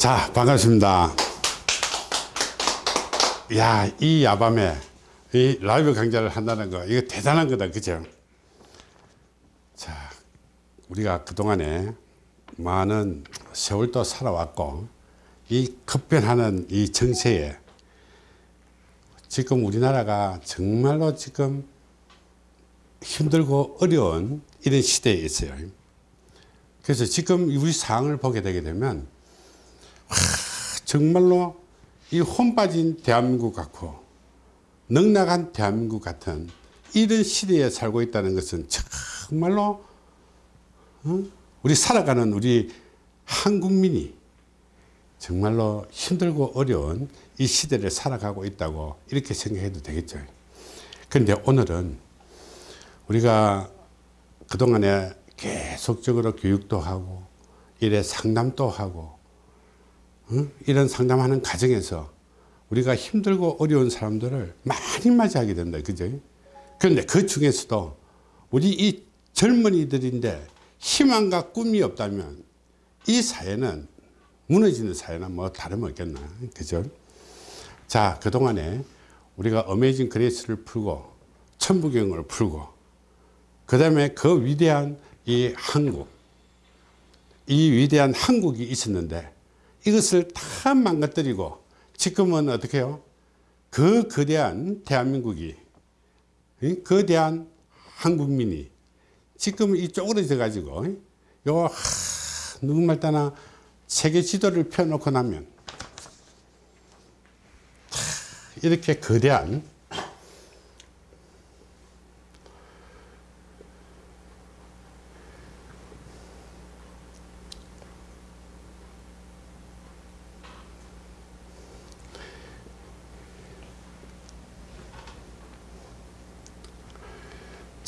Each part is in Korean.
자 반갑습니다. 야이 야밤에 이 라이브 강좌를 한다는 거 이거 대단한 거다 그죠? 자 우리가 그동안에 많은 세월도 살아왔고 이 급변하는 이 정세에 지금 우리나라가 정말로 지금 힘들고 어려운 이런 시대에 있어요. 그래서 지금 우리 상황을 보게 되게 되면 와, 정말로 이 혼빠진 대한민국 같고 넉나간 대한민국 같은 이런 시대에 살고 있다는 것은 정말로 어? 우리 살아가는 우리 한국민이 정말로 힘들고 어려운 이 시대를 살아가고 있다고 이렇게 생각해도 되겠죠 그런데 오늘은 우리가 그동안에 계속적으로 교육도 하고 이래 상담도 하고 어? 이런 상담하는 과정에서 우리가 힘들고 어려운 사람들을 많이 맞이하게 된다 그죠 그런데 그 중에서도 우리 이 젊은이들인데 희망과 꿈이 없다면 이 사회는 무너지는 사회는 뭐 다름없겠나 그죠 자 그동안에 우리가 어메이징 그레이스를 풀고 천부경을 풀고 그 다음에 그 위대한 이 한국 이 위대한 한국이 있었는데 이것을 다 망가뜨리고 지금은 어떻게 해요? 그 거대한 대한민국이 거대한 한국민이 지금 이 쪼그러져 가지고 요 누구말 따나 세계 지도를 펴놓고 나면 이렇게 거대한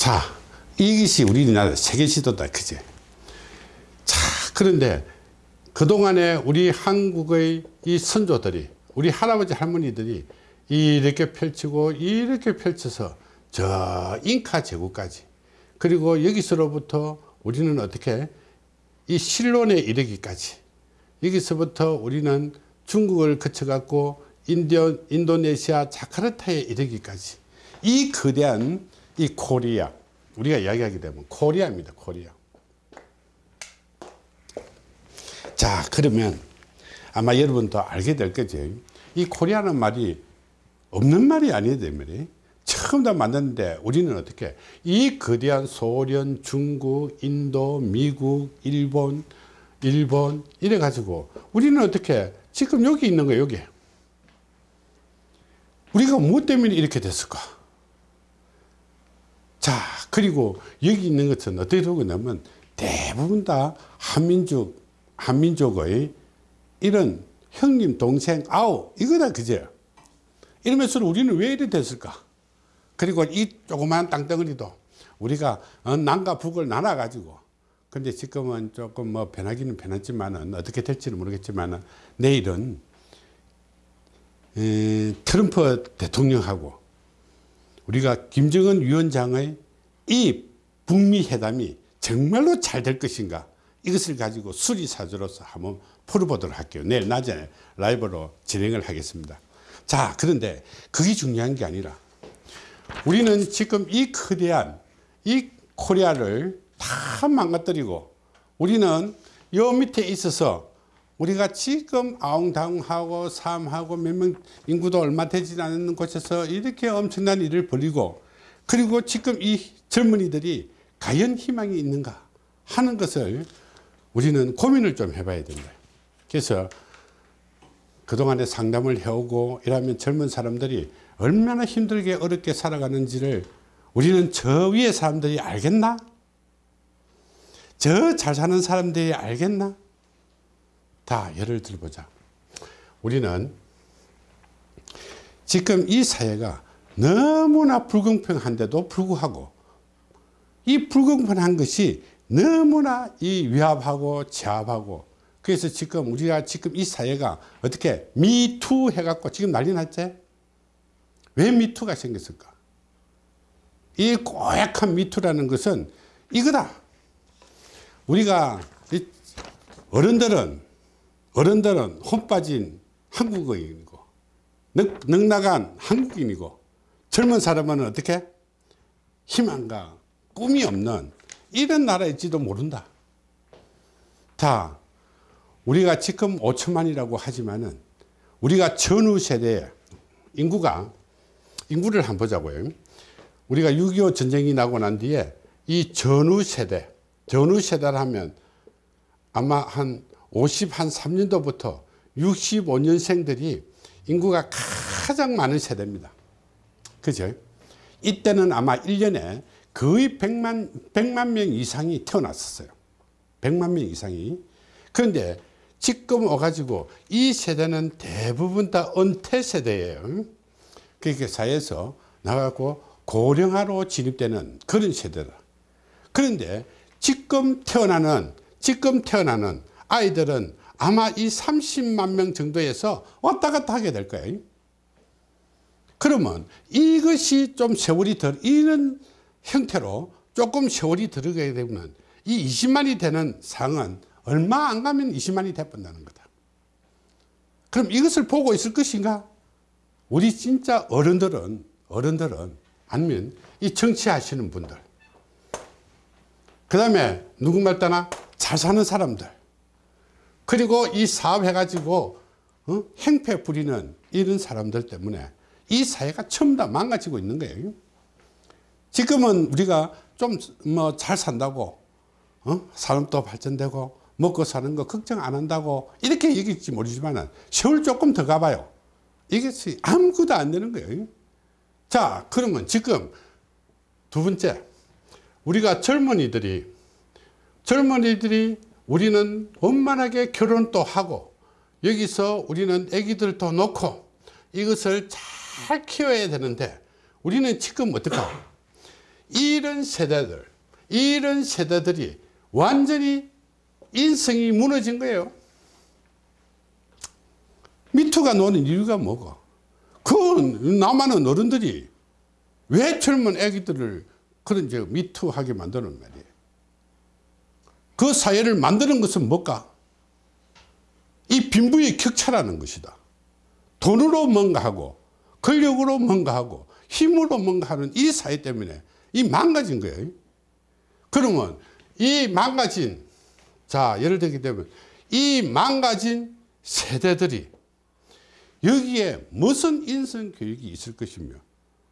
자 이것이 우리나라 세계 지도다 그제 자 그런데 그동안에 우리 한국의 이 선조들이 우리 할아버지 할머니들이 이렇게 펼치고 이렇게 펼쳐서 저 잉카 제국까지 그리고 여기서로부터 우리는 어떻게 이 실론에 이르기까지 여기서부터 우리는 중국을 거쳐 갖고 인도, 인도네시아 자카르타에 이르기까지 이 거대한 이 코리아 우리가 이야기하게 되면 코리아입니다 코리아. 자 그러면 아마 여러분도 알게 될 거죠 이 코리아는 말이 없는 말이 아니에요 말이. 처음 다 만났는데 우리는 어떻게? 이 거대한 소련 중국 인도 미국 일본 일본 이래 가지고 우리는 어떻게? 지금 여기 있는 거예요 여기. 우리가 무엇 때문에 이렇게 됐을까 자 그리고 여기 있는 것은 어떻게 되고 있냐면 대부분 다 한민족 한민족의 이런 형님 동생 아우 이거다 그제. 이러면서 우리는 왜 이래 됐을까? 그리고 이 조그마한 땅덩어리도 우리가 어, 남과 북을 나눠 가지고 근데 지금은 조금 뭐 변하기는 변했지만은 어떻게 될지는 모르겠지만은 내일은 에, 트럼프 대통령하고 우리가 김정은 위원장의 이 북미 회담이 정말로 잘 될 것인가? 이것을 가지고 수리사주로서 한번 풀어보도록 할게요. 내일 낮에 라이브로 진행을 하겠습니다. 자 그런데 그게 중요한 게 아니라 우리는 지금 이 거대한 이 코리아를 다 망가뜨리고 우리는 요 밑에 있어서 우리가 지금 아웅다웅하고 삶하고 몇 명 인구도 얼마 되지 않는 곳에서 이렇게 엄청난 일을 벌이고 그리고 지금 이 젊은이들이 과연 희망이 있는가 하는 것을 우리는 고민을 좀 해봐야 된다 그래서 그동안에 상담을 해오고 이러면 젊은 사람들이 얼마나 힘들게 어렵게 살아가는지를 우리는 저 위에 사람들이 알겠나? 저 잘 사는 사람들이 알겠나? 다 예를 들어보자. 우리는 지금 이 사회가 너무나 불공평한데도 불구하고 이 불공평한 것이 너무나 이 위압하고 제압하고 그래서 지금 우리가 지금 이 사회가 어떻게 미투 해갖고 지금 난리 났지? 왜 미투가 생겼을까? 이 고약한 미투라는 것은 이거다. 우리가 어른들은 어른들은 혼 빠진 한국인이고 능, 능나간 한국인이고 젊은 사람은 어떻게? 희망과 꿈이 없는 이런 나라일지도 모른다. 자 우리가 지금 5천만이라고 하지만은 우리가 전후 세대 인구가 인구를 한번 보자고요. 우리가 6.25 전쟁이 나고 난 뒤에 이 전후 세대 전후 세대를 하면 아마 한 50, 한 3년도부터 65년생들이 인구가 가장 많은 세대입니다. 그죠? 이때는 아마 1년에 거의 100만, 100만 명 이상이 태어났었어요. 100만 명 이상이. 그런데 지금 와가지고 이 세대는 대부분 다 은퇴 세대예요. 그렇게 사회에서 나가고 고령화로 진입되는 그런 세대다. 그런데 지금 태어나는, 지금 태어나는 아이들은 아마 이 30만 명 정도에서 왔다 갔다 하게 될 거예요. 그러면 이것이 좀 세월이 덜, 이런 형태로 조금 세월이 들어가게 되면 이 20만이 되는 상은 얼마 안 가면 20만이 돼본다는 거다. 그럼 이것을 보고 있을 것인가? 우리 진짜 어른들은, 어른들은, 아니면 이 정치하시는 분들, 그 다음에 누구 말따나 잘 사는 사람들, 그리고 이 사업 해가지고 어? 행패 부리는 이런 사람들 때문에 이 사회가 전부 다 망가지고 있는 거예요. 지금은 우리가 좀 뭐 잘 산다고 어? 산업도 발전되고 먹고 사는 거 걱정 안 한다고 이렇게 얘기할지 모르지만 세월 조금 더 가봐요. 이것이 아무것도 안 되는 거예요. 자 그러면 지금 두 번째 우리가 젊은이들이 젊은이들이 우리는 원만하게 결혼도 하고 여기서 우리는 아기들도 놓고 이것을 잘 키워야 되는데 우리는 지금 어떡하 이런 세대들 이런 세대들이 완전히 인성이 무너진 거예요. 미투가 노는 이유가 뭐고? 그 남한은 어른들이 왜 젊은 아기들을 그런 저 미투하게 만드는 말이에요 그 사회를 만드는 것은 뭘까? 이 빈부의 격차라는 것이다. 돈으로 뭔가 하고 권력으로 뭔가 하고 힘으로 뭔가 하는 이 사회 때문에 이 망가진 거예요. 그러면 이 망가진 자 예를 들게 되면 이 망가진 세대들이 여기에 무슨 인성 교육이 있을 것이며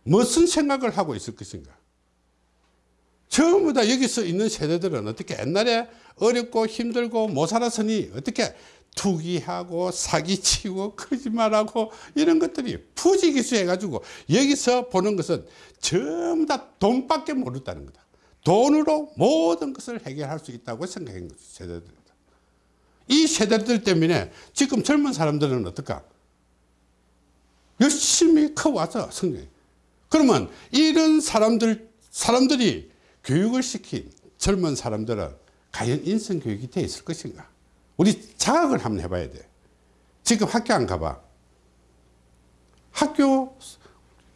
무슨 생각을 하고 있을 것인가 전부 다 여기서 있는 세대들은 어떻게 옛날에 어렵고 힘들고 못 살았으니 어떻게 투기하고 사기치고 거짓말하고 이런 것들이 부지기수 해가지고 여기서 보는 것은 전부 다 돈밖에 모른다는 거다. 돈으로 모든 것을 해결할 수 있다고 생각한 거죠. 세대들. 이 세대들 때문에 지금 젊은 사람들은 어떨까? 열심히 커와서 성장. 그러면 이런 사람들, 사람들이 교육을 시킨 젊은 사람들은 과연 인성교육이 돼 있을 것인가? 우리 자각을 한번 해봐야 돼. 지금 학교 안 가봐. 학교,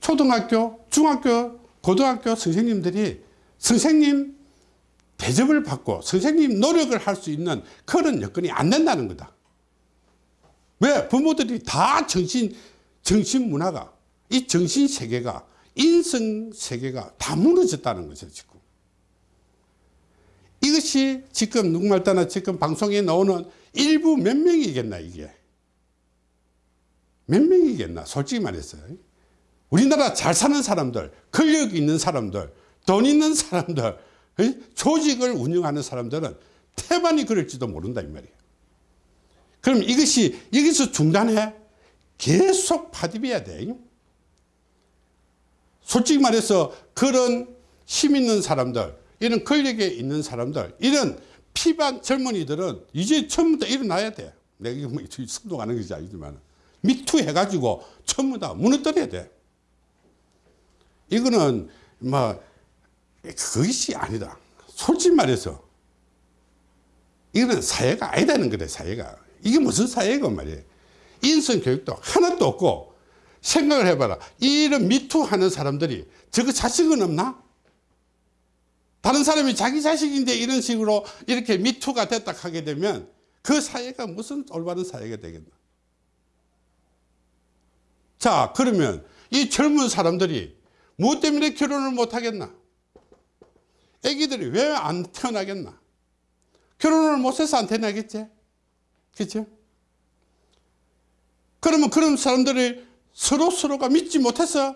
초등학교, 중학교, 고등학교 선생님들이 선생님 대접을 받고 선생님 노력을 할 수 있는 그런 여건이 안 된다는 거다. 왜? 부모들이 다 정신, 정신 문화가, 이 정신 세계가, 인성 세계가 다 무너졌다는 거죠, 지금. 이것이 지금 누구말 따나 지금 방송에 나오는 일부 몇 명이겠나 이게? 몇 명이겠나? 솔직히 말해서. 우리나라 잘 사는 사람들 권력 있는 사람들 돈 있는 사람들 조직을 운영하는 사람들은 태반이 그럴지도 모른다 이 말이에요 그럼 이것이 여기서 중단해? 계속 파집해야 돼 솔직히 말해서 그런 힘 있는 사람들 이런 권력에 있는 사람들 이런 피반 젊은이들은 이제 처음부터 일어나야 돼. 내가 이거 뭐 선동하는 것이 아니지만 미투 해가지고 전부 다 무너뜨려야 돼. 이거는 뭐 그것이 아니다. 솔직히 말해서 이거는 사회가 아니다는 거래 사회가. 이게 무슨 사회가 말이에요. 인성 교육도 하나도 없고 생각을 해봐라. 이런 미투 하는 사람들이 저거 자식은 없나 다른 사람이 자기 자식인데 이런 식으로 이렇게 미투가 됐다 하게 되면 그 사회가 무슨 올바른 사회가 되겠나? 자 그러면 이 젊은 사람들이 무엇 때문에 결혼을 못 하겠나? 애기들이 왜 안 태어나겠나? 결혼을 못해서 안 태어나겠지? 그죠 그러면 그런 사람들이 서로 서로가 믿지 못해서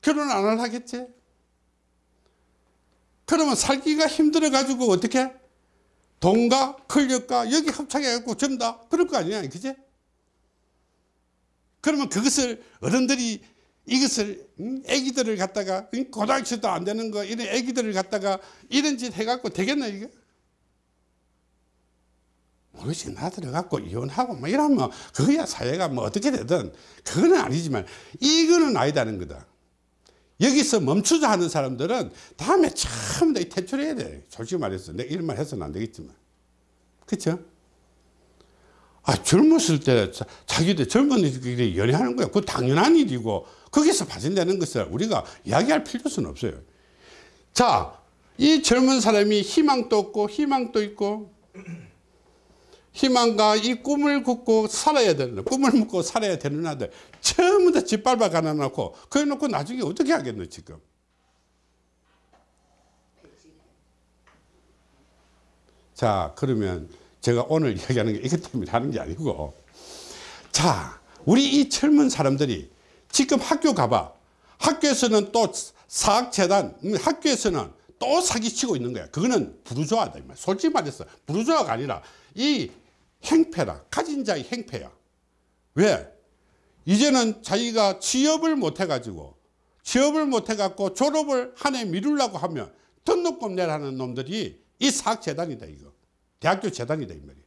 결혼 안 하겠지 그러면 살기가 힘들어 가지고 어떻게 돈과 권력과 여기 합창해 갖고 전부 다 그럴 거 아니야 그지 그러면 그것을 어른들이 이것을 응? 애기들을 갖다가 응? 고등학교도 안 되는 거 이런 애기들을 갖다가 이런 짓 해갖고 되겠나 이게 모르지 나 들어갖고 이혼하고 뭐 이러면 그거야 사회가 뭐 어떻게 되든 그거는 아니지만 이거는 아니다는 거다 여기서 멈추자 하는 사람들은 다음에 처음 다 퇴출해야 돼. 솔직히 말해서 내가 이런 말 해서는 안 되겠지만. 그쵸? 아 젊었을 때 자- 자기들 젊은이들끼리 연애하는 거야. 그 당연한 일이고. 거기서 발생되는 것을 우리가 이야기할 필요는 없어요. 자 이 젊은 사람이 희망도 없고 희망도 있고 희망과 이 꿈을 굽고 살아야 되는 꿈을 묻고 살아야 되는 아들. 전부 다 짓밟아 가놔놓고 그래 놓고 나중에 어떻게 하겠노 지금? 자 그러면 제가 오늘 이야기하는 게 이것 때문에 하는 게 아니고. 자 우리 이 젊은 사람들이 지금 학교 가봐. 학교에서는 또 사학재단 음, 학교에서는 또 사기치고 있는 거야. 그거는 부르주아다. 솔직히 말해서 부르주아가 아니라 이 행패라 가진 자의 행패야. 왜? 이제는 자기가 취업을 못 해가지고 취업을 못 해갖고 졸업을 한 해 미루려고 하면 등록금 내라는 놈들이 이 사학재단이다 이거. 대학교 재단이다 이 말이야.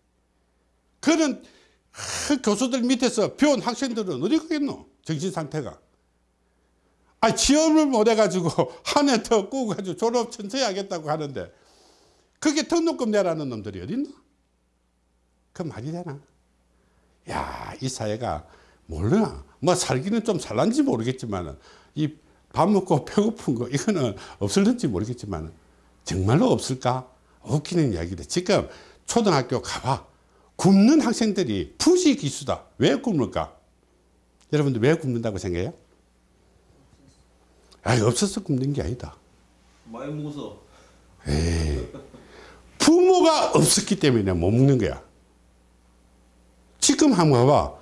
그런 하, 교수들 밑에서 배운 학생들은 어디 가겠노? 정신 상태가 아 취업을 못 해가지고 한 해 더 꾸고 가지고 졸업 천천히 하겠다고 하는데 그게 등록금 내라는 놈들이 어딨나? 그 말이 되나? 야 이 사회가 몰라. 뭐 살기는 좀 살란지 모르겠지만 이 밥 먹고 배고픈 거 이거는 없을는지 모르겠지만 정말로 없을까? 웃기는 이야기다. 지금 초등학교 가봐. 굶는 학생들이 부지 기수다. 왜 굶을까? 여러분들 왜 굶는다고 생각해요 아 없어서 굶는 게 아니다 많이 먹어서 부모가 없었기 때문에 못 먹는 거야. 지금 한번 봐봐.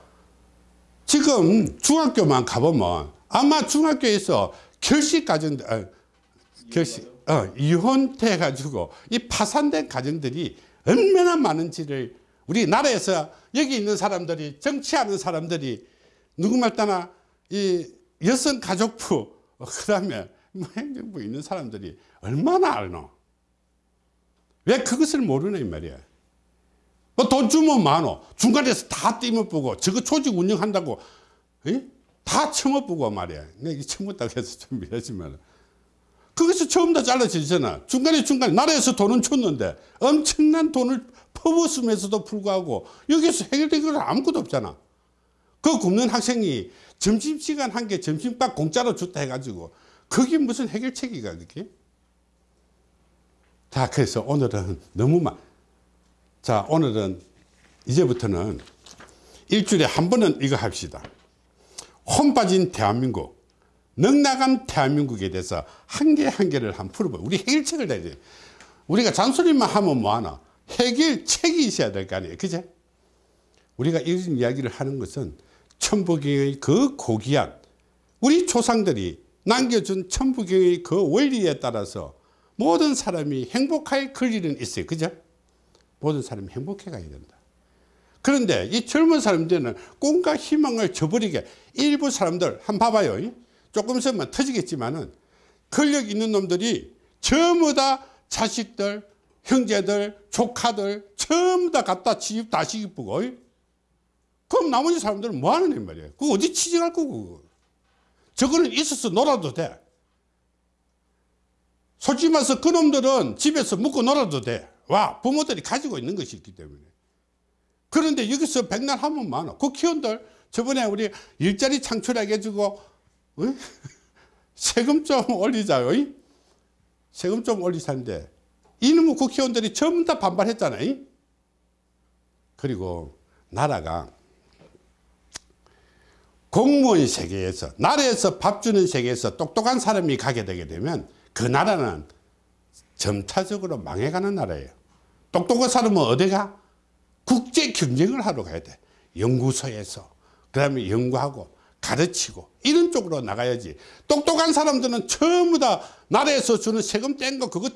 지금 중학교만 가보면 아마 중학교에서 결식 가정, 아, 결식, 어, 이혼돼 가지고 이 파산된 가정들이 얼마나 많은지를 우리 나라에서 여기 있는 사람들이 정치하는 사람들이 누구말 따나 이 여성 가족부 그 다음에 뭐 행정부 있는 사람들이 얼마나 알노? 왜 그것을 모르냐 이 말이야? 뭐 돈 주면 많어. 중간에서 다 띠먹보고 저거 조직 운영한다고 에? 다 처먹보고 말이야. 내가 처먹다고 해서 좀 미안하지만. 거기서 처음 다 잘라지잖아. 중간에 중간에 나라에서 돈은 줬는데 엄청난 돈을 퍼부으면서도 불구하고 여기서 해결된 건 아무것도 없잖아. 그 굶는 학생이 점심시간 한 개 점심밥 공짜로 줬다 해가지고 그게 무슨 해결책이가 그게 자, 그래서 오늘은 너무 많. 자, 오늘은 이제부터는 일주일에 한 번은 이거 합시다. 혼 빠진 대한민국, 넉나간 대한민국에 대해서 한 개 한 개를 한번 풀어봐. 우리 해결책을 내야 돼. 우리가 잔소리만 하면 뭐하나? 해결책이 있어야 될 거 아니에요. 그제? 우리가 이런 이야기를 하는 것은 천부경의 그 고귀한 우리 조상들이 남겨준 천부경의 그 원리에 따라서 모든 사람이 행복할 권리는 있어요. 그죠? 모든 사람이 행복해 가야 된다. 그런데 이 젊은 사람들은 꿈과 희망을 저버리게 일부 사람들 한 봐봐요. 조금 있으면 터지겠지만 은 권력 있는 놈들이 전부 다 자식들, 형제들, 조카들 전부 다 갖다 취업 다 시키고 그럼 나머지 사람들은 뭐 하는 말이에요? 그거 어디 취직할 거고 저거는 있어서 놀아도 돼. 솔직히 말해서 그놈들은 집에서 묵고 놀아도 돼. 와, 부모들이 가지고 있는 것이 있기 때문에. 그런데 여기서 백날 하면 많아. 국회의원들, 저번에 우리 일자리 창출하게 해주고, 어? 세금 좀 올리자요. 이? 세금 좀 올리자는데, 이놈의 국회의원들이 전부 다 반발했잖아요. 그리고 나라가 공무원 세계에서 나라에서 밥 주는 세계에서 똑똑한 사람이 가게 되게 되면 그 나라는 점차적으로 망해가는 나라예요. 똑똑한 사람은 어디가? 국제 경쟁을 하러 가야 돼. 연구소에서. 그 다음에 연구하고 가르치고 이런 쪽으로 나가야지. 똑똑한 사람들은 전부 다 나라에서 주는 세금 뗀 거 그거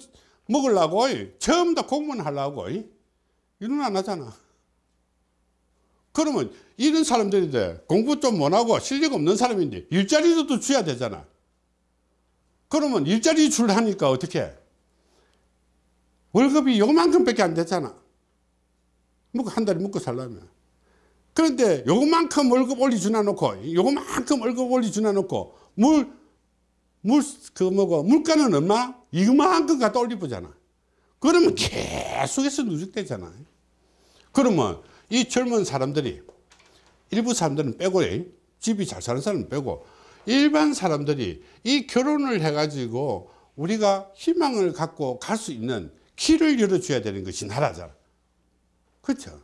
먹으려고 전부 다 공무원 하려고 이런 안 하잖아. 그러면 이런 사람들인데 공부 좀 못하고 실력 없는 사람인데 일자리도 줘야 되잖아. 그러면 일자리 줄하니까 어떻게 월급이 요만큼밖에 안 되잖아. 한 달에 먹고 살려면. 그런데 요만큼 월급 올려주나 놓고 요만큼 월급 올려주나 놓고 물, 물, 그 뭐고 물가는 얼마? 이만큼 갖다 올려보잖아. 그러면 계속해서 누적되잖아. 그러면 이 젊은 사람들이 일부 사람들은 빼고 집이 잘 사는 사람은 빼고 일반 사람들이 이 결혼을 해가지고 우리가 희망을 갖고 갈 수 있는 길을 열어줘야 되는 것이 나라잖아. 그렇죠?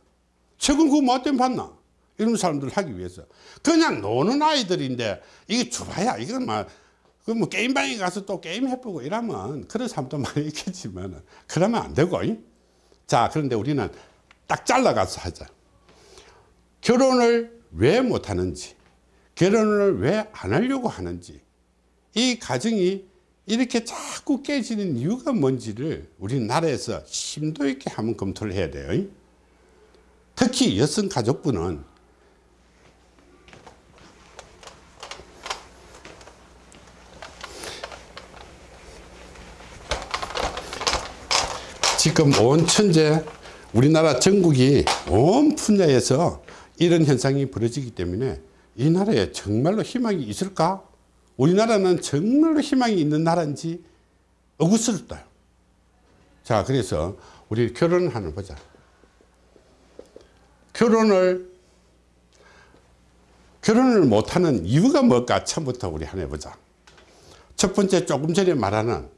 최근 그거 뭐 때문에 봤나? 이런 사람들 하기 위해서. 그냥 노는 아이들인데 이게 좋아야. 이건 막, 그뭐 게임방에 가서 또 게임 해보고 이러면 그런 사람도 많이 있겠지만 그러면 안 되고. 이? 자, 그런데 우리는 딱 잘라가서 하자. 결혼을 왜 못하는지, 결혼을 왜 안 하려고 하는지, 이 가정이 이렇게 자꾸 깨지는 이유가 뭔지를 우리나라에서 심도 있게 한번 검토를 해야 돼요. 특히 여성 가족부는 지금 온 천재 우리나라 전국이 온 분야에서 이런 현상이 벌어지기 때문에 이 나라에 정말로 희망이 있을까? 우리나라는 정말로 희망이 있는 나라인지 의구스럽다. 자, 그래서 우리 결혼을 하나 보자. 결혼을 결혼을 못하는 이유가 뭘까? 처음부터 우리 하나 해보자. 첫 번째 조금 전에 말하는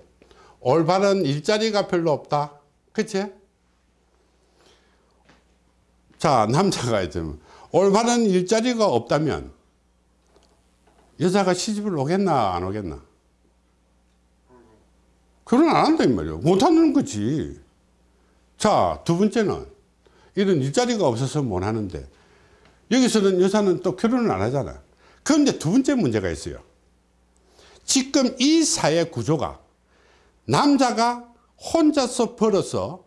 올바른 일자리가 별로 없다. 그치? 자, 남자가 좀 올바른 일자리가 없다면 여자가 시집을 오겠나 안 오겠나? 결혼 안 한다 이 말이야. 못 하는 거지. 자, 두 번째는 이런 일자리가 없어서 못 하는데 여기서는 여자는 또 결혼을 안 하잖아. 그런데 두 번째 문제가 있어요. 지금 이 사회 구조가 남자가 혼자서 벌어서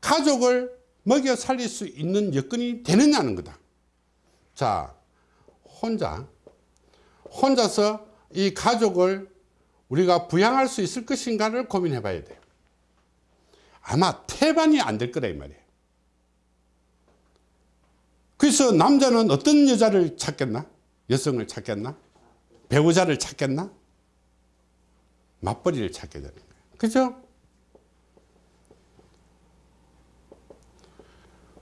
가족을 먹여 살릴 수 있는 여건이 되느냐는 거다. 자, 혼자, 혼자서 이 가족을 우리가 부양할 수 있을 것인가를 고민해 봐야 돼요. 아마 태반이 안 될 거라 이 말이에요. 그래서 남자는 어떤 여자를 찾겠나? 여성을 찾겠나? 배우자를 찾겠나? 맞벌이를 찾게 되는 거예요. 그죠?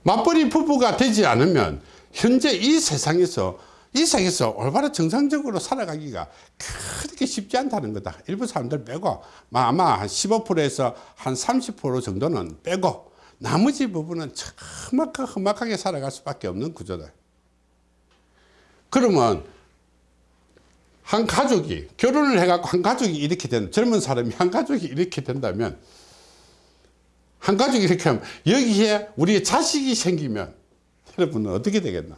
맞벌이 부부가 되지 않으면 현재 이 세상에서 이 세상에서 올바로 정상적으로 살아가기가 그렇게 쉽지 않다는 거다. 일부 사람들 빼고 아마 한 15%에서 한 30% 정도는 빼고 나머지 부분은 험악하게, 험악하게 살아갈 수밖에 없는 구조다. 그러면 한 가족이 결혼을 해갖고 한 가족이 이렇게 된 젊은 사람이 한 가족이 이렇게 된다면 한 가족이 이렇게 하면 여기에 우리의 자식이 생기면 여러분은 어떻게 되겠나?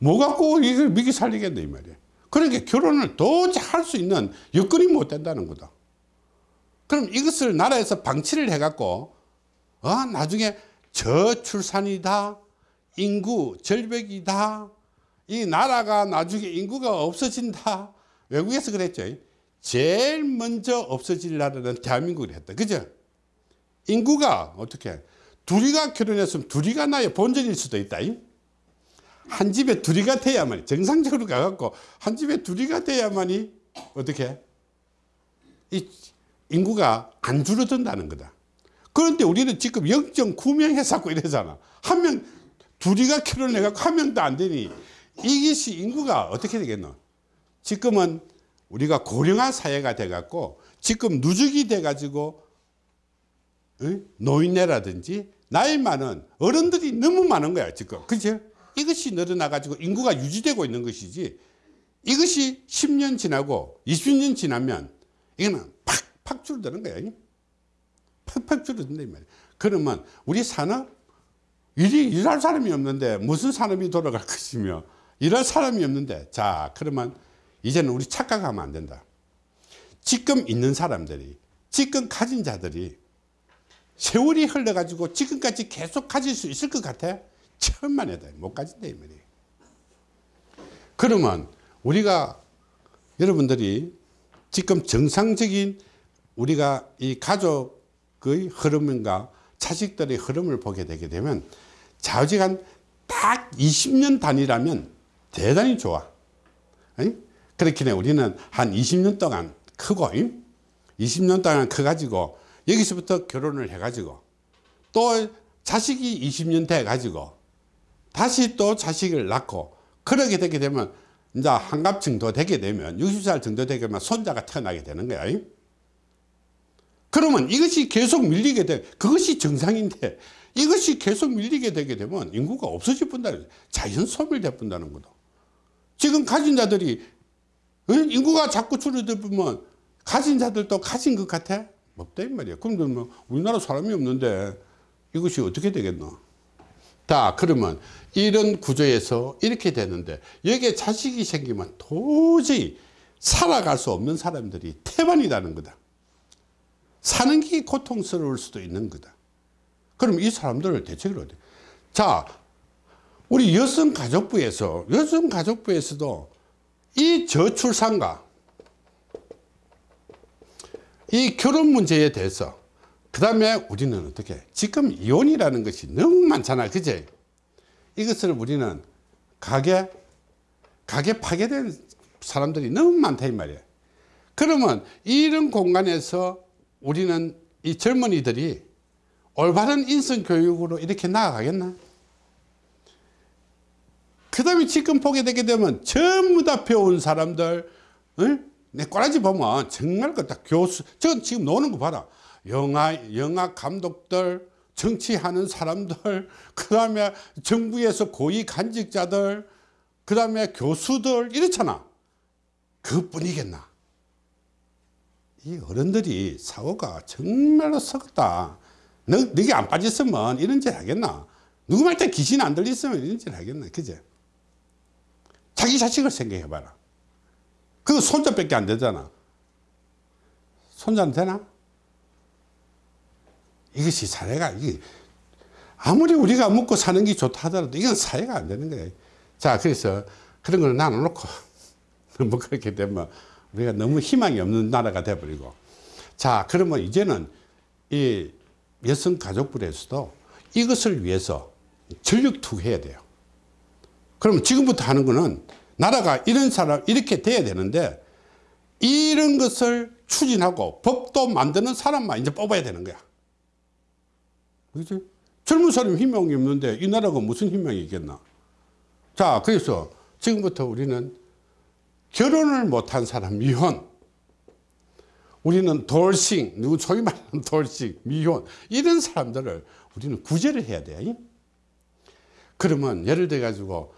뭐 갖고 이걸 미기 살리겠네 이 말이야. 그러니까 결혼을 도저히 할 수 있는 여건이 못 된다는 거다. 그럼 이것을 나라에서 방치를 해 갖고 어, 나중에 저출산이다, 인구 절벽이다, 이 나라가 나중에 인구가 없어진다. 외국에서 그랬죠. 제일 먼저 없어질 나라는 대한민국이 했다. 그죠? 인구가 어떻게 둘이가 결혼했으면 둘이가 나의 본전일 수도 있다. 한 집에 둘이가 돼야만이 정상적으로 가갖고 한 집에 둘이가 돼야만이 어떻게 이 인구가 안 줄어든다는 거다. 그런데 우리는 지금 0.9명 해서고 이러잖아. 한 명, 둘이가 결혼해갖고 한 명도 안 되니 이것이 인구가 어떻게 되겠노? 지금은 우리가 고령화 사회가 돼갖고 지금 누적이 돼가지고 노인네라든지 나이 많은 어른들이 너무 많은 거야 지금. 그죠 이것이 늘어나 가지고 인구가 유지되고 있는 것이지. 이것이 10년 지나고 20년 지나면 이거는 팍팍 줄어드는 거야 팍팍 줄어든다 이 말이야. 그러면 우리 산업 일이 일할 사람이 없는데 무슨 산업이 돌아갈 것이며 일할 사람이 없는데. 자 그러면 이제는 우리 착각하면 안 된다. 지금 있는 사람들이 지금 가진 자들이 세월이 흘러가지고 지금까지 계속 가질 수 있을 것 같아? 천만 해도 못 가진다 이 말이에요. 그러면 우리가 여러분들이 지금 정상적인 우리가 이 가족의 흐름인가 자식들의 흐름을 보게 되게 되면 좌우지간 딱 20년 단위라면 대단히 좋아. 그렇긴 해. 우리는 한 20년 동안 크고 20년 동안 커가지고 여기서부터 결혼을 해가지고 또 자식이 20년 돼가지고 다시 또 자식을 낳고 그러게 되게 되면 이제 한갑 정도 되게 되면 60살 정도 되게 되면 손자가 태어나게 되는 거야. 그러면 이것이 계속 밀리게 돼. 그것이 정상인데 이것이 계속 밀리게 되게 되면 인구가 없어질 뿐다는 자연 소멸될 뿐다는 거다. 지금 가진 자들이 어? 인구가 자꾸 줄어들면 가진 자들도 가진 것 같아? 없다 이 말이야. 그럼 뭐 우리나라 사람이 없는데 이것이 어떻게 되겠노? 자 그러면 이런 구조에서 이렇게 되는데 여기에 자식이 생기면 도저히 살아갈 수 없는 사람들이 태반이라는 거다. 사는 게 고통스러울 수도 있는 거다. 그럼 이 사람들을 대책을 어디? 자, 우리 여성가족부에서 여성가족부에서도 이 저출산과 이 결혼 문제에 대해서 그 다음에 우리는 어떻게 지금 이혼이라는 것이 너무 많잖아 그제? 이것을 우리는 가게 가게 파괴된 사람들이 너무 많다 이 말이야. 그러면 이런 공간에서 우리는 이 젊은이들이 올바른 인성 교육으로 이렇게 나아가겠나? 그 다음에 지금 보게 되게 되면 전부 다 배운 사람들 응? 내 꼬라지 보면 정말 그다 교수 저 지금 노는 거 봐라. 영화 영화 감독들 정치하는 사람들 그 다음에 정부에서 고위 간직자들 그 다음에 교수들 이렇잖아. 그뿐이겠나? 이 어른들이 사고가 정말로 썩었다. 너, 너게 안 빠졌으면 이런 짓 하겠나? 누구 말때 귀신 안 들렸으면 이런 짓 하겠나 그제? 자기 자식을 생각해 봐라 그 손자밖에 안 되잖아. 손자는 되나? 이것이 사회가 이게 아무리 우리가 먹고 사는 게 좋다 하더라도 이건 사회가 안 되는 거예요 자 그래서 그런 걸 나눠놓고 뭐 그렇게 되면 우리가 너무 희망이 없는 나라가 돼버리고. 자 그러면 이제는 이 여성가족부에서도 이것을 위해서 전력 투구해야 돼요. 그러면 지금부터 하는 거는 나라가 이런 사람 이렇게 돼야 되는데 이런 것을 추진하고 법도 만드는 사람만 이제 뽑아야 되는 거야. 그렇지? 젊은 사람 희망이 없는데 이 나라가 무슨 희망이 있겠나? 자 그래서 지금부터 우리는 결혼을 못한 사람 미혼. 우리는 돌싱 누구 소위 말하는 돌싱 미혼. 이런 사람들을 우리는 구제를 해야 돼. 그러면 예를 들어 가지고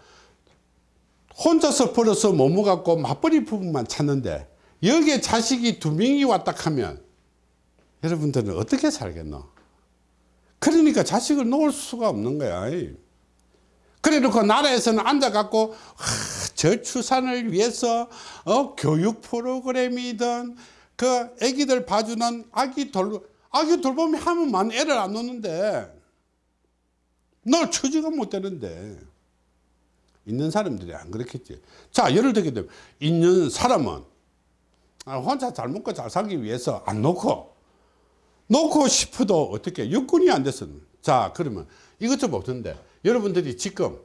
혼자서 벌어서 모모 갖고 맞벌이 부분만 찾는데 여기에 자식이 두 명이 왔다 하면 여러분들은 어떻게 살겠노? 그러니까 자식을 놓을 수가 없는 거야. 그래 놓고 나라에서는 앉아갖고 저출산을 위해서 어, 교육 프로그램이든 그 애기들 봐주는 아기 돌 아기 돌봄이 하면 만 애를 안 놓는데 널 처지가 못 되는데 있는 사람들이 안 그렇겠지. 자 예를 들게 되면 있는 사람은 아, 혼자 잘 먹고 잘 살기 위해서 안 놓고 놓고 싶어도 어떻게 여건이 안 돼서 자 그러면 이것 좀 없던데 여러분들이 지금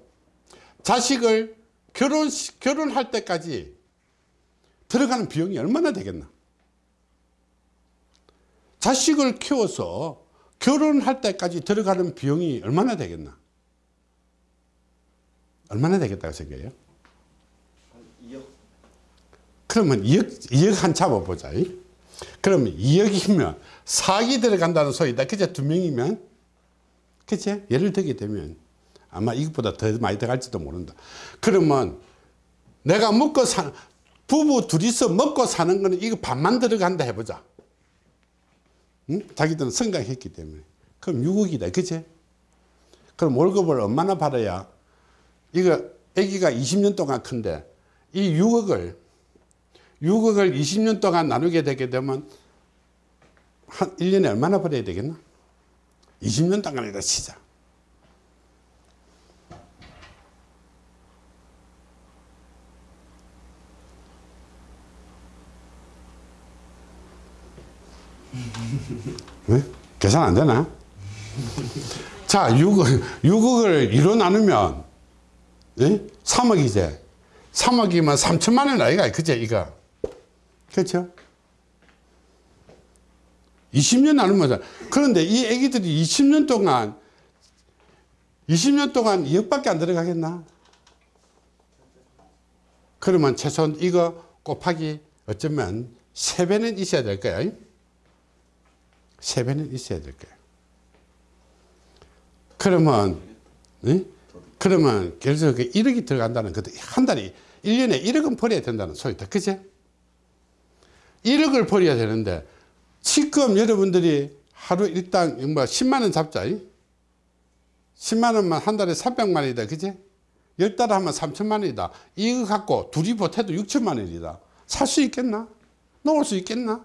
자식을 결혼 결혼할 때까지 들어가는 비용이 얼마나 되겠나? 자식을 키워서 결혼할 때까지 들어가는 비용이 얼마나 되겠나 얼마나 되겠다고 생각해요? 한 2억 그러면 2억, 2억 한 잡아보자. 그러면 2억이면 4억이 들어간다는 소리다. 그제 두 명이면 그치? 예를 들게 되면 아마 이것보다 더 많이 들어갈지도 모른다. 그러면 내가 먹고 사, 부부 둘이서 먹고 사는 거는 이거 반만 들어간다 해보자. 응? 자기들은 생각했기 때문에. 그럼 6억이다. 그치? 그럼 월급을 얼마나 받아야 이거 아기가 20년 동안 큰데 이 6억을 6억을 20년 동안 나누게 되게 되면 한 1년에 얼마나 벌어야 되겠나? 20년 동안이다 치자. 왜? 계산 안 되나? 자, 6억, 6억을 2로 나누면, 예? 3억이제. 3억이면 3천만 원 아이가, 그제, 이거. 그렇죠? 20년 나누면, 그런데 이 애기들이 20년 동안, 20년 동안 2억밖에 안 들어가겠나? 그러면 최소한 이거 곱하기 어쩌면 3배는 있어야 될 거야. 3배는 있어야 될 거야. 그러면, 예? 그러면, 그래서 그 1억이 들어간다는 것도 한 달에, 1년에 1억은 벌어야 된다는 소리다. 그제? 1억을 벌어야 되는데, 지금 여러분들이 하루 일당 뭐 10만원 잡자. 10만원만 한 달에 300만원이다. 그제? 10달 하면 3천만원이다. 이거 갖고 둘이 보태도 6천만원이다. 살 수 있겠나? 놓을 수 있겠나?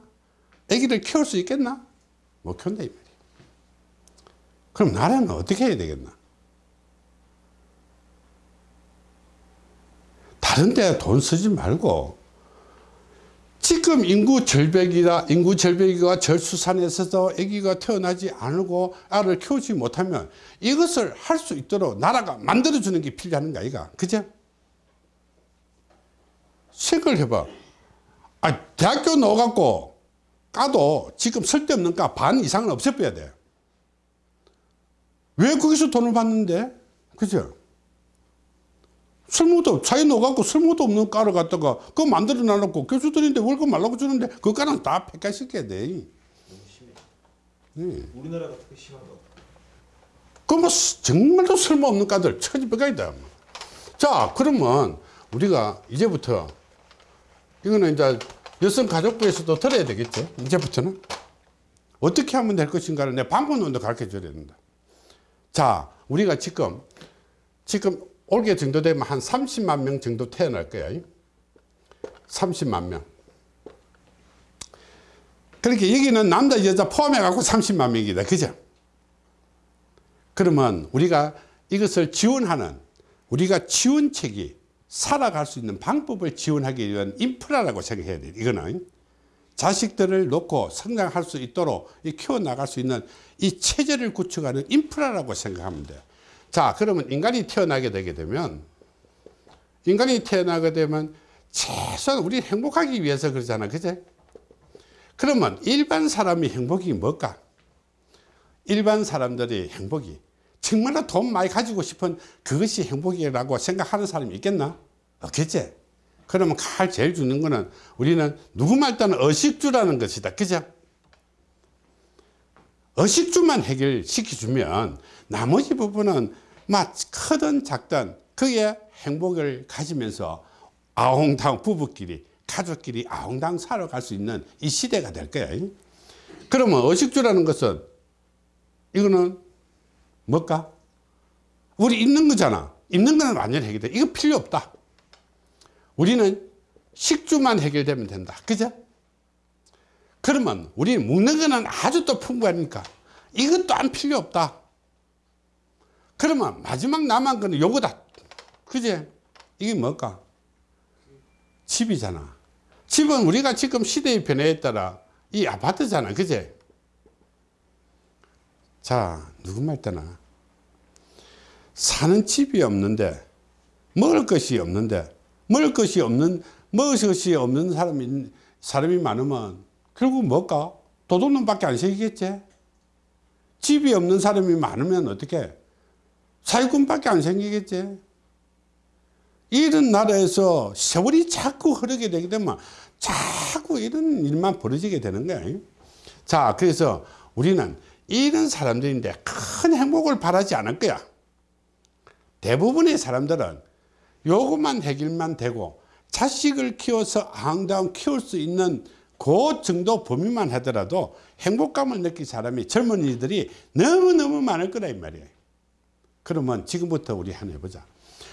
애기를 키울 수 있겠나? 못 키운다 이 말이야. 그럼 나라는 어떻게 해야 되겠나? 다른 데 돈 쓰지 말고 지금 인구 절벽이다 인구 절벽이가 절수산에서도 아기가 태어나지 않고 알을 키우지 못하면 이것을 할 수 있도록 나라가 만들어주는 게 필요한 거 아이가 그죠? 생각을 해봐 아, 대학교 넣어갖고 까도 지금 쓸데없는 까 반 이상은 없애빼야 돼. 왜 거기서 돈을 받는데? 그죠? 쓸모도, 차에 넣어갖고 쓸모도 없는 까를 갖다가 그거 만들어 놔놓고 교수들인데 월급 말라고 주는데 그 까는 다 폐가시켜야 돼. 너무 심해. 네. 우리나라가 특히 심한 거. 그뭐 정말로 쓸모없는 까들 처지백가이다. 자, 그러면 우리가 이제부터 이거는 이제 여성가족부에서도 들어야 되겠죠. 이제부터는. 어떻게 하면 될 것인가를 내 방법론도 가르쳐 줘야 된다. 자, 우리가 지금, 지금 올게 정도 되면 한 30만 명 정도 태어날 거야. 30만 명. 그렇게 여기는 남자, 여자 포함해 갖고 30만 명이다. 그죠? 그러면 우리가 이것을 지원하는, 우리가 지원책이 살아갈 수 있는 방법을 지원하기 위한 인프라라고 생각해야 돼요. 이거는 자식들을 놓고 성장할 수 있도록 키워나갈 수 있는 이 체제를 구축하는 인프라라고 생각하면 돼요. 자, 그러면 인간이 태어나게 되게 되면 인간이 태어나게 되면 최소한 우리 행복하기 위해서 그러잖아. 그제? 그러면 일반 사람이 행복이 뭘까? 일반 사람들이 행복이 정말로 돈 많이 가지고 싶은 그것이 행복이라고 생각하는 사람이 있겠나? 없겠지? 그러면 칼 제일 주는 거는 우리는 누구 말 따는 의식주라는 것이다. 그죠? 의식주만 해결시켜주면 나머지 부분은 막 크든 작든 그게 행복을 가지면서 아웅당 부부끼리 가족끼리 아웅당 살아갈 수 있는 이 시대가 될 거야. 그러면 의식주라는 것은 이거는 뭘까? 우리 입는 거잖아. 입는 거는 완전히 해결돼. 이거 필요 없다. 우리는 식주만 해결되면 된다. 그죠? 그러면 우리 먹는 거는 아주 또 풍부하니까 이것도 안 필요 없다. 그러면 마지막 남은 거는 요거다. 그제? 이게 뭘까? 집이잖아. 집은 우리가 지금 시대의 변화에 따라 이 아파트잖아. 그제? 자, 누구 말 때나 사는 집이 없는데 먹을 것이 없는데 먹을 것이 없는 먹을 것이 없는 사람이 사람이 많으면 결국 뭘까? 도둑놈밖에 안 생기겠지. 집이 없는 사람이 많으면 어떻게? 사기꾼밖에 안 생기겠지. 이런 나라에서 세월이 자꾸 흐르게 되게 되면 자꾸 이런 일만 벌어지게 되는 거야. 자, 그래서 우리는 이런 사람들인데 큰 행복을 바라지 않을 거야. 대부분의 사람들은 요것만 해결만 되고 자식을 키워서 아웅다웅 키울 수 있는 그 정도 범위만 하더라도 행복감을 느낀 사람이 젊은이들이 너무너무 많을 거라 이 말이에요. 그러면 지금부터 우리 하나 해보자.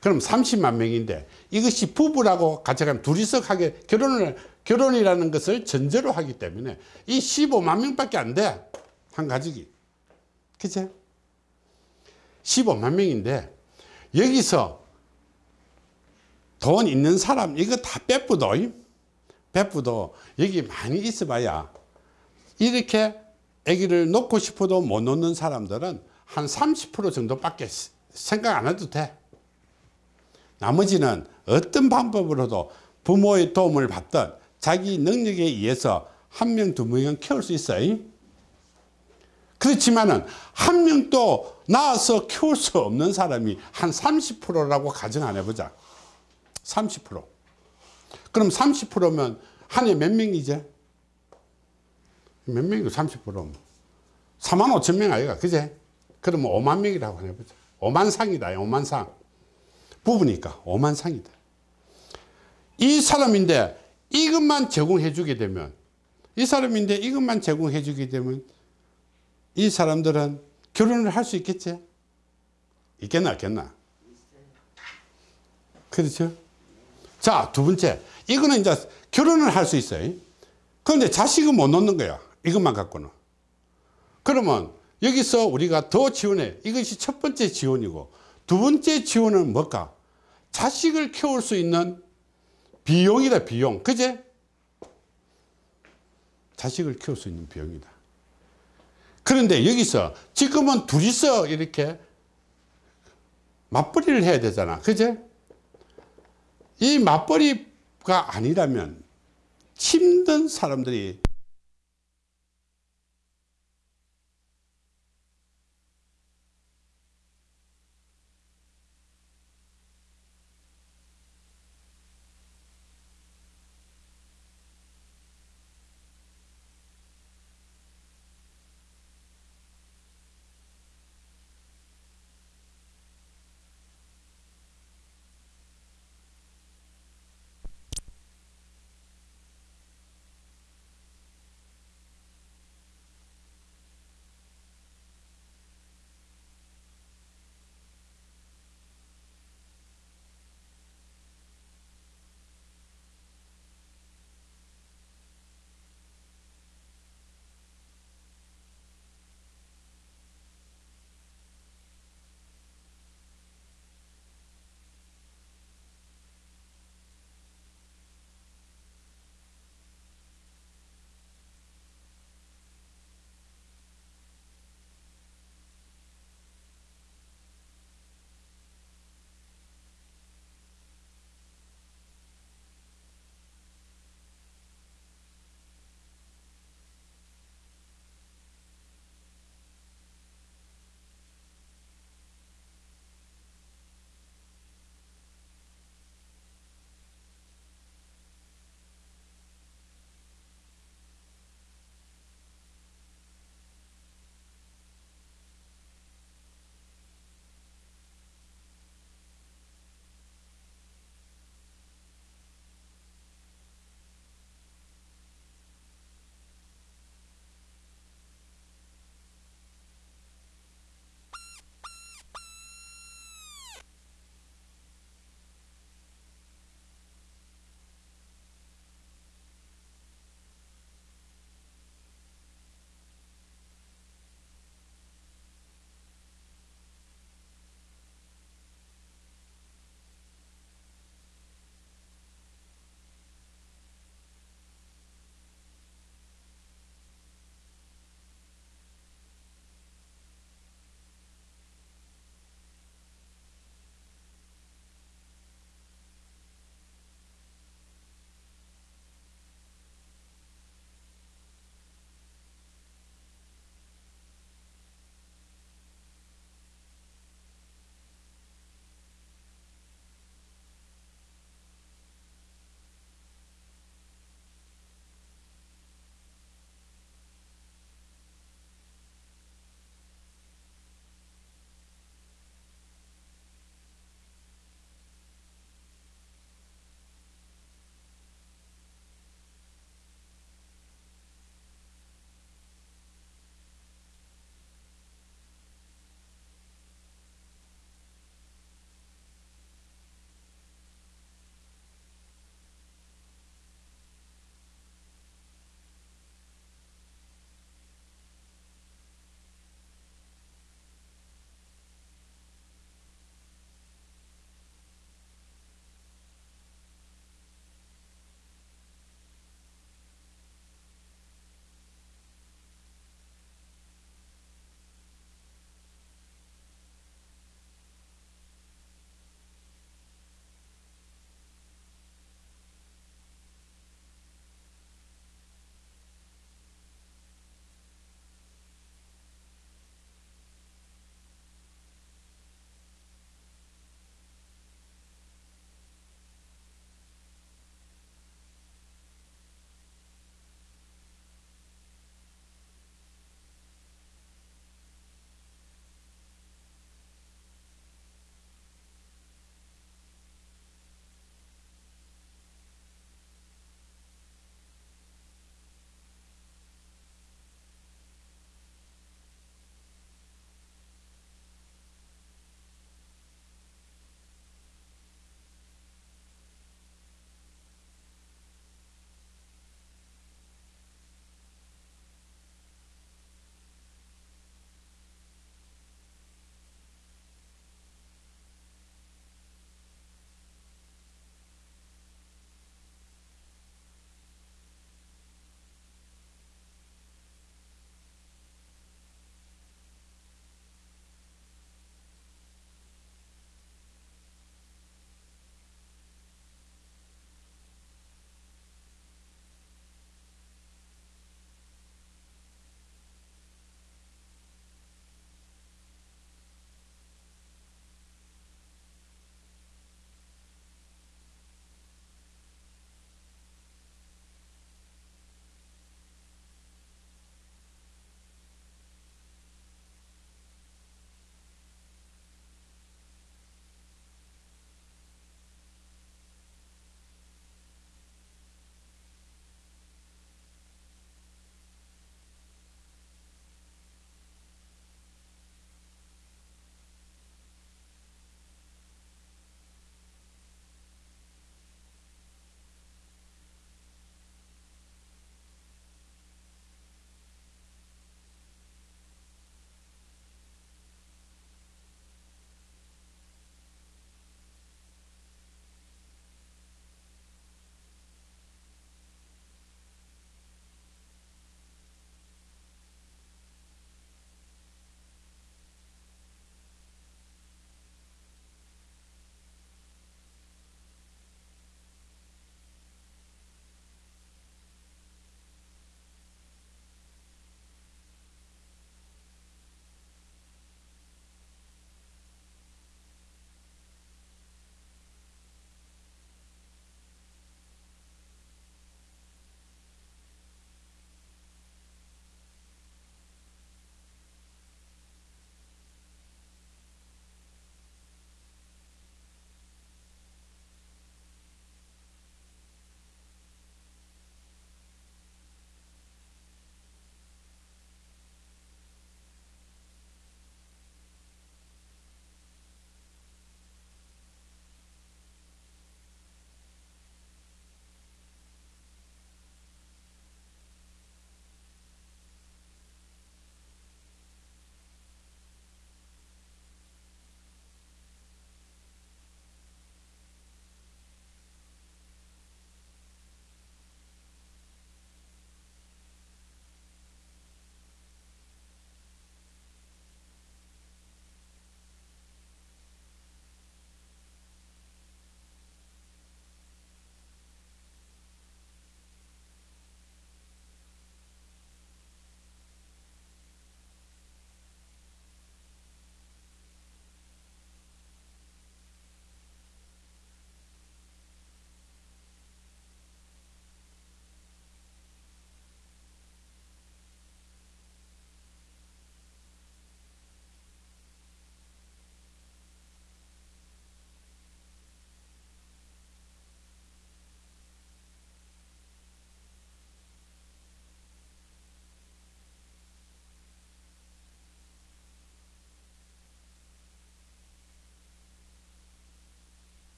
그럼 30만 명인데 이것이 부부라고 가져가면 둘이서 하게 결혼을 결혼이라는 것을 전제로 하기 때문에 이 15만 명밖에 안 돼. 한 가족이. 그치? 15만 명인데 여기서 돈 있는 사람 이거 다 빼뿌도 빼뿌도 여기 많이 있어봐야 이렇게 아기를 놓고 싶어도 못 놓는 사람들은 한 30% 정도밖에 생각 안 해도 돼 나머지는 어떤 방법으로도 부모의 도움을 받든 자기 능력에 의해서 한 명, 두 명은 키울 수 있어요. 그렇지만은 한 명도 낳아서 키울 수 없는 사람이 한 30%라고 가정 안 해보자. 30%. 그럼 30%면 한 해 몇 명이지? 몇 명이고 30%면 4만 5천 명 아이가 그제? 그러면 5만 명이라고 해보자. 5만 상이다. 5만 상. 부부니까 5만 상이다. 이 사람인데 이것만 제공해 주게 되면 이 사람인데 이것만 제공해 주게 되면 이 사람들은 결혼을 할 수 있겠지? 있겠나 없겠나? 그렇죠? 자, 두 번째. 이거는 이제 결혼을 할 수 있어요. 그런데 자식은 못 놓는 거야. 이것만 갖고는. 그러면 여기서 우리가 더 지원해. 이것이 첫 번째 지원이고 두 번째 지원은 뭘까? 자식을 키울 수 있는 비용이다, 비용. 그제? 자식을 키울 수 있는 비용이다. 그런데 여기서 지금은 둘이서 이렇게 맞벌이를 해야 되잖아. 그제? 이 맞벌이가 아니라면 힘든 사람들이